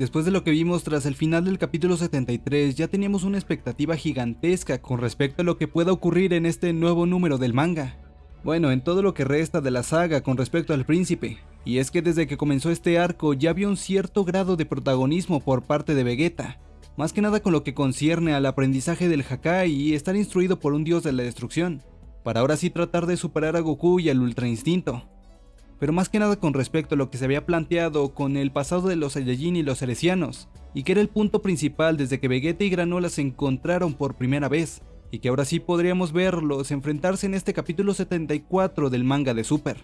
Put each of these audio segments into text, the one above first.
Después de lo que vimos tras el final del capítulo 73, ya teníamos una expectativa gigantesca con respecto a lo que pueda ocurrir en este nuevo número del manga. Bueno, en todo lo que resta de la saga con respecto al príncipe, y es que desde que comenzó este arco ya había un cierto grado de protagonismo por parte de Vegeta, más que nada con lo que concierne al aprendizaje del Hakai y estar instruido por un dios de la destrucción, para ahora sí tratar de superar a Goku y al Ultra Instinto. Pero más que nada con respecto a lo que se había planteado con el pasado de los Saiyajin y los Ceresianos, y que era el punto principal desde que Vegeta y Granola se encontraron por primera vez, y que ahora sí podríamos verlos enfrentarse en este capítulo 74 del manga de Super.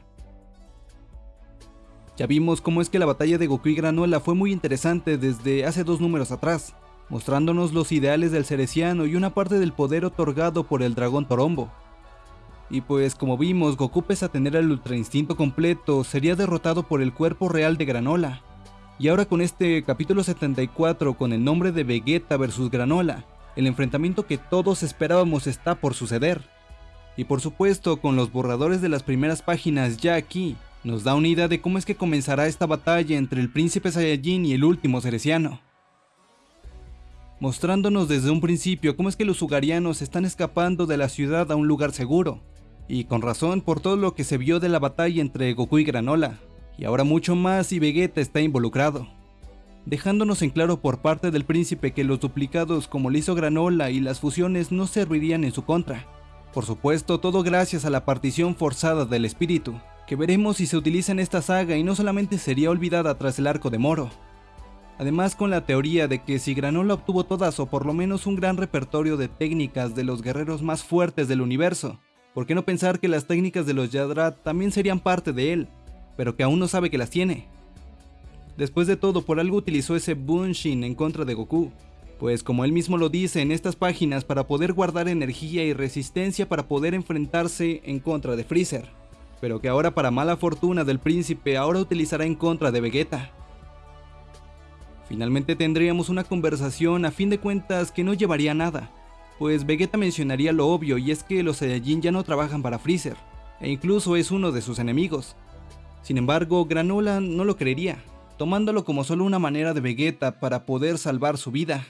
Ya vimos cómo es que la batalla de Goku y Granola fue muy interesante desde hace dos números atrás, mostrándonos los ideales del Ceresiano y una parte del poder otorgado por el dragón Torombo. Y pues como vimos, Goku pese a tener el Ultra Instinto completo, sería derrotado por el cuerpo real de Granola. Y ahora con este capítulo 74 con el nombre de Vegeta vs Granola, el enfrentamiento que todos esperábamos está por suceder. Y por supuesto, con los borradores de las primeras páginas ya aquí, nos da una idea de cómo es que comenzará esta batalla entre el príncipe Saiyajin y el último Ceresiano. Mostrándonos desde un principio cómo es que los Ugarianos están escapando de la ciudad a un lugar seguro, y con razón por todo lo que se vio de la batalla entre Goku y Granola, y ahora mucho más si Vegeta está involucrado dejándonos en claro por parte del príncipe que los duplicados como le hizo Granola y las fusiones no servirían en su contra. Por supuesto, todo gracias a la partición forzada del espíritu, que veremos si se utiliza en esta saga y no solamente sería olvidada tras el arco de Moro. Además con la teoría de que si Granola obtuvo todas o por lo menos un gran repertorio de técnicas de los guerreros más fuertes del universo, ¿por qué no pensar que las técnicas de los Yadrat también serían parte de él, pero que aún no sabe que las tiene? Después de todo, por algo utilizó ese Bunshin en contra de Goku, pues como él mismo lo dice en estas páginas para poder guardar energía y resistencia para poder enfrentarse en contra de Freezer, pero que ahora para mala fortuna del príncipe ahora utilizará en contra de Vegeta. Finalmente tendríamos una conversación a fin de cuentas que no llevaría a nada, pues Vegeta mencionaría lo obvio y es que los Saiyajin ya no trabajan para Freezer, e incluso es uno de sus enemigos. Sin embargo, Granola no lo creería, tomándolo como solo una manera de Vegeta para poder salvar su vida.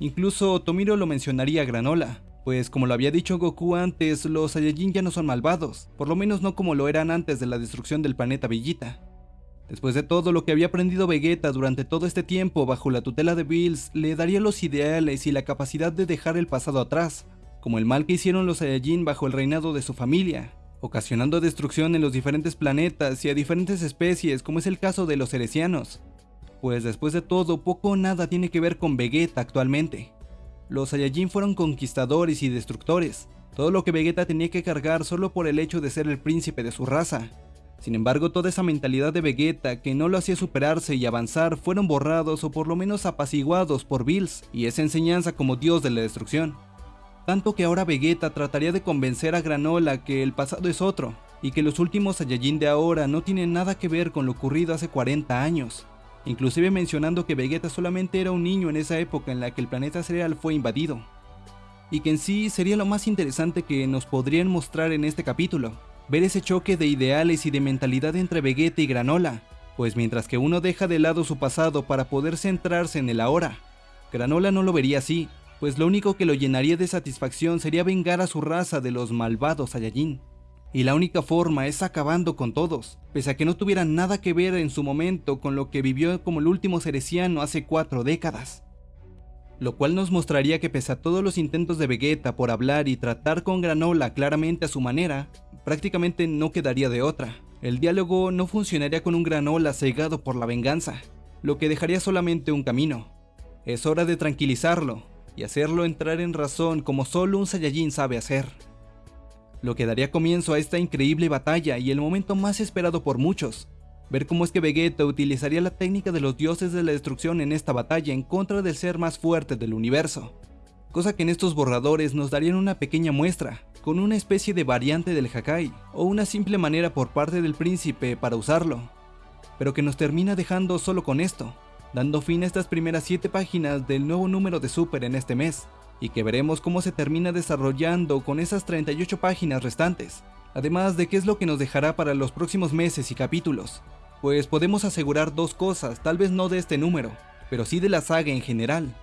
Incluso Tomiro lo mencionaría a Granola, pues como lo había dicho Goku antes, los Saiyajin ya no son malvados, por lo menos no como lo eran antes de la destrucción del planeta Villita. Después de todo lo que había aprendido Vegeta durante todo este tiempo bajo la tutela de Bills, le daría los ideales y la capacidad de dejar el pasado atrás, como el mal que hicieron los Saiyajin bajo el reinado de su familia, ocasionando destrucción en los diferentes planetas y a diferentes especies como es el caso de los Ceresianos. Pues después de todo, poco o nada tiene que ver con Vegeta actualmente. Los Saiyajin fueron conquistadores y destructores, todo lo que Vegeta tenía que cargar solo por el hecho de ser el príncipe de su raza. Sin embargo, toda esa mentalidad de Vegeta que no lo hacía superarse y avanzar fueron borrados o por lo menos apaciguados por Bills y esa enseñanza como dios de la destrucción. Tanto que ahora Vegeta trataría de convencer a Granola que el pasado es otro, y que los últimos Saiyajin de ahora no tienen nada que ver con lo ocurrido hace 40 años, inclusive mencionando que Vegeta solamente era un niño en esa época en la que el planeta cereal fue invadido, y que en sí sería lo más interesante que nos podrían mostrar en este capítulo, ver ese choque de ideales y de mentalidad entre Vegeta y Granola, pues mientras que uno deja de lado su pasado para poder centrarse en el ahora, Granola no lo vería así, pues lo único que lo llenaría de satisfacción sería vengar a su raza de los malvados Saiyajin. Y la única forma es acabando con todos, pese a que no tuvieran nada que ver en su momento con lo que vivió como el último ceresiano hace cuatro décadas. Lo cual nos mostraría que pese a todos los intentos de Vegeta por hablar y tratar con Granola claramente a su manera, prácticamente no quedaría de otra. El diálogo no funcionaría con un Granola cegado por la venganza, lo que dejaría solamente un camino. Es hora de tranquilizarlo, y hacerlo entrar en razón como solo un Saiyajin sabe hacer. Lo que daría comienzo a esta increíble batalla y el momento más esperado por muchos, ver cómo es que Vegeta utilizaría la técnica de los dioses de la destrucción en esta batalla en contra del ser más fuerte del universo, cosa que en estos borradores nos darían una pequeña muestra, con una especie de variante del Hakai, o una simple manera por parte del príncipe para usarlo, pero que nos termina dejando solo con esto, dando fin a estas primeras 7 páginas del nuevo número de Super en este mes, y que veremos cómo se termina desarrollando con esas 38 páginas restantes, además de qué es lo que nos dejará para los próximos meses y capítulos, pues podemos asegurar dos cosas, tal vez no de este número, pero sí de la saga en general.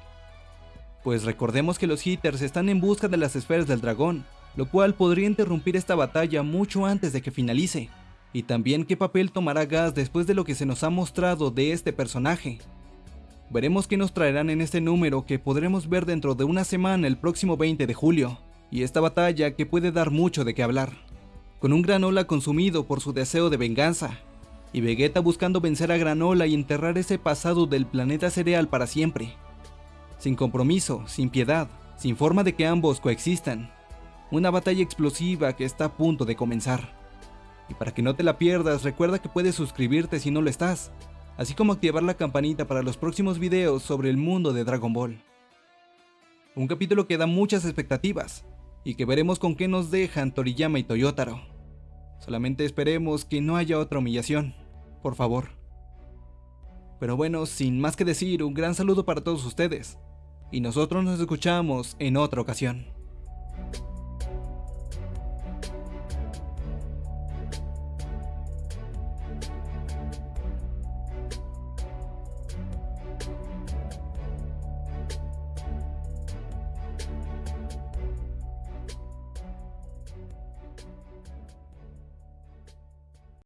Pues recordemos que los Hitters están en busca de las esferas del dragón, lo cual podría interrumpir esta batalla mucho antes de que finalice, y también qué papel tomará Gas después de lo que se nos ha mostrado de este personaje. Veremos qué nos traerán en este número que podremos ver dentro de una semana el próximo 20 de julio, y esta batalla que puede dar mucho de qué hablar. Con un Granola consumido por su deseo de venganza, y Vegeta buscando vencer a Granola y enterrar ese pasado del planeta cereal para siempre. Sin compromiso, sin piedad, sin forma de que ambos coexistan. Una batalla explosiva que está a punto de comenzar. Y para que no te la pierdas, recuerda que puedes suscribirte si no lo estás, así como activar la campanita para los próximos videos sobre el mundo de Dragon Ball. Un capítulo que da muchas expectativas, y que veremos con qué nos dejan Toriyama y Toyotaro. Solamente esperemos que no haya otra humillación, por favor. Pero bueno, sin más que decir, un gran saludo para todos ustedes, y nosotros nos escuchamos en otra ocasión.